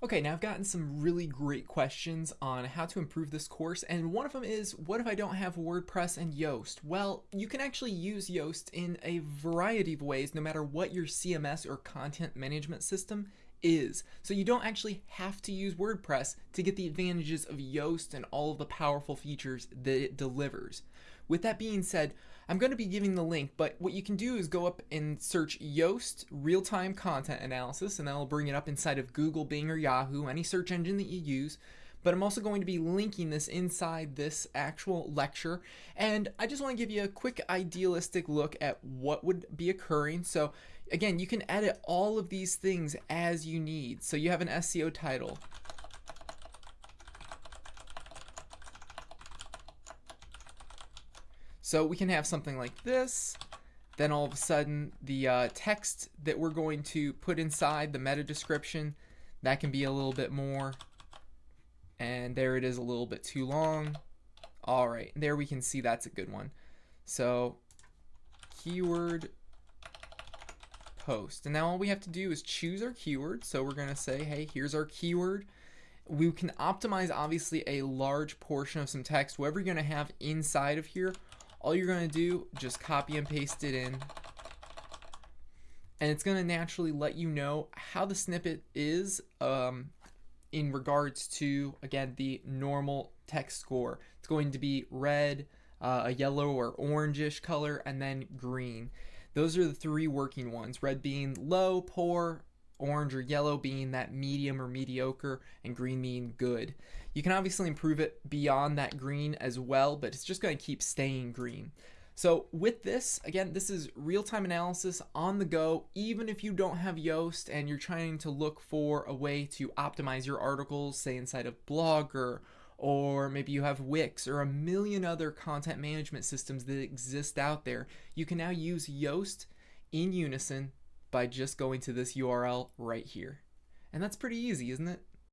Okay, now I've gotten some really great questions on how to improve this course, and one of them is, what if I don't have WordPress and Yoast? Well, you can actually use Yoast in a variety of ways, no matter what your CMS or content management system is. So you don't actually have to use WordPress to get the advantages of Yoast and all of the powerful features that it delivers. With that being said, I'm going to be giving the link, but what you can do is go up and search Yoast real-time content analysis, and that'll bring it up inside of Google, Bing, or Yahoo, any search engine that you use. But I'm also going to be linking this inside this actual lecture, and I just want to give you a quick idealistic look at what would be occurring. So again, you can edit all of these things as you need. So you have an SEO title, So we can have something like this. Then all of a sudden, the uh, text that we're going to put inside the meta description, that can be a little bit more. And there it is a little bit too long. All right, there we can see that's a good one. So keyword post. And now all we have to do is choose our keyword. So we're going to say, hey, here's our keyword. We can optimize obviously a large portion of some text, whatever you're going to have inside of here all you're going to do just copy and paste it in. And it's going to naturally let you know how the snippet is um, in regards to again the normal text score. It's going to be red uh, a yellow or orangish color and then green. Those are the three working ones. Red being low poor orange or yellow being that medium or mediocre, and green being good. You can obviously improve it beyond that green as well, but it's just going to keep staying green. So with this, again, this is real-time analysis on the go, even if you don't have Yoast and you're trying to look for a way to optimize your articles, say inside of Blogger, or maybe you have Wix or a million other content management systems that exist out there. You can now use Yoast in unison by just going to this URL right here. And that's pretty easy, isn't it?